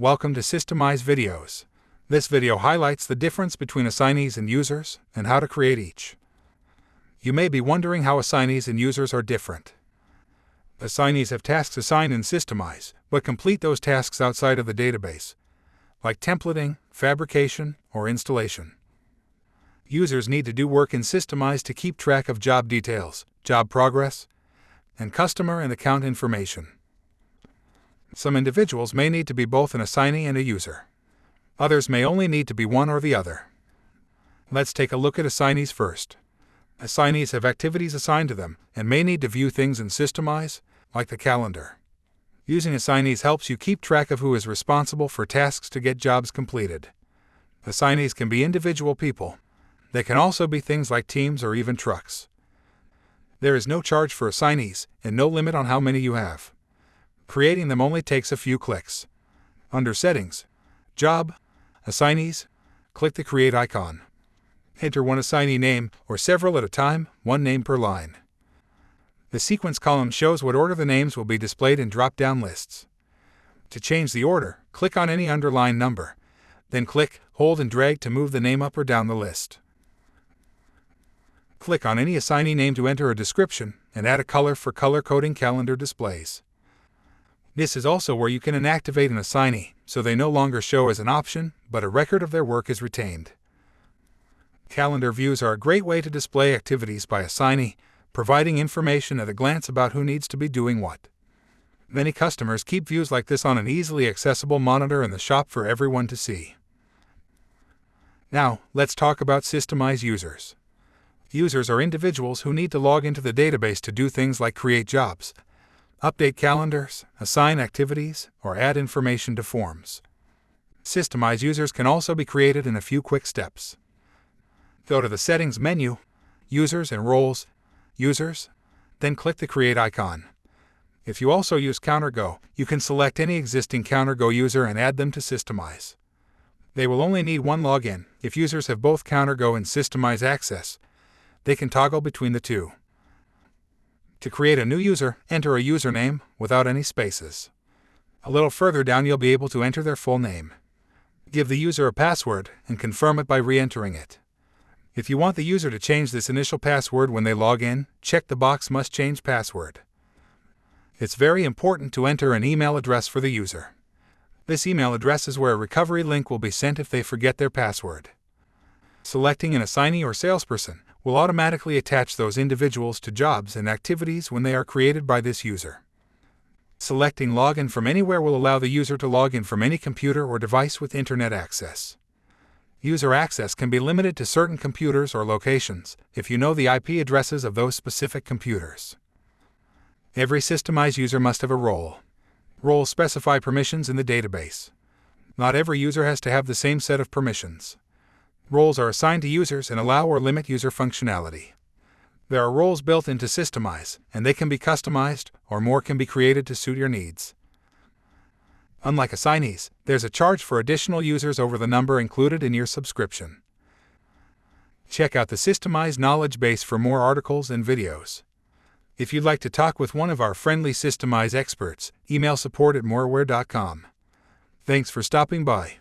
Welcome to Systemize Videos. This video highlights the difference between assignees and users and how to create each. You may be wondering how assignees and users are different. Assignees have tasks assigned in Systemize, but complete those tasks outside of the database, like templating, fabrication, or installation. Users need to do work in Systemize to keep track of job details, job progress, and customer and account information. Some individuals may need to be both an assignee and a user. Others may only need to be one or the other. Let's take a look at assignees first. Assignees have activities assigned to them and may need to view things in Systemize, like the calendar. Using assignees helps you keep track of who is responsible for tasks to get jobs completed. Assignees can be individual people. They can also be things like teams or even trucks. There is no charge for assignees and no limit on how many you have. Creating them only takes a few clicks. Under Settings, Job, Assignees, click the Create icon. Enter one assignee name or several at a time, one name per line. The sequence column shows what order the names will be displayed in drop-down lists. To change the order, click on any underlined number. Then click, hold and drag to move the name up or down the list. Click on any assignee name to enter a description and add a color for color coding calendar displays. This is also where you can inactivate an assignee, so they no longer show as an option, but a record of their work is retained. Calendar views are a great way to display activities by assignee, providing information at a glance about who needs to be doing what. Many customers keep views like this on an easily accessible monitor in the shop for everyone to see. Now, let's talk about Systemize users. Users are individuals who need to log into the database to do things like create jobs, update calendars, assign activities, or add information to forms. Systemize users can also be created in a few quick steps. Go to the Settings menu, Users and Roles, Users, then click the Create icon. If you also use CounterGo, you can select any existing CounterGo user and add them to Systemize. They will only need one login. If users have both CounterGo and Systemize access, they can toggle between the two. To create a new user, enter a username without any spaces. A little further down you'll be able to enter their full name. Give the user a password and confirm it by re-entering it. If you want the user to change this initial password when they log in, check the box Must Change Password. It's very important to enter an email address for the user. This email address is where a recovery link will be sent if they forget their password. Selecting an assignee or salesperson will automatically attach those individuals to jobs and activities when they are created by this user. Selecting Login from anywhere will allow the user to log in from any computer or device with Internet access. User access can be limited to certain computers or locations if you know the IP addresses of those specific computers. Every systemized user must have a role. Roles specify permissions in the database. Not every user has to have the same set of permissions. Roles are assigned to users and allow or limit user functionality. There are roles built into Systemize, and they can be customized, or more can be created to suit your needs. Unlike assignees, there's a charge for additional users over the number included in your subscription. Check out the Systemize knowledge base for more articles and videos. If you'd like to talk with one of our friendly Systemize experts, email support at moraware.com. Thanks for stopping by.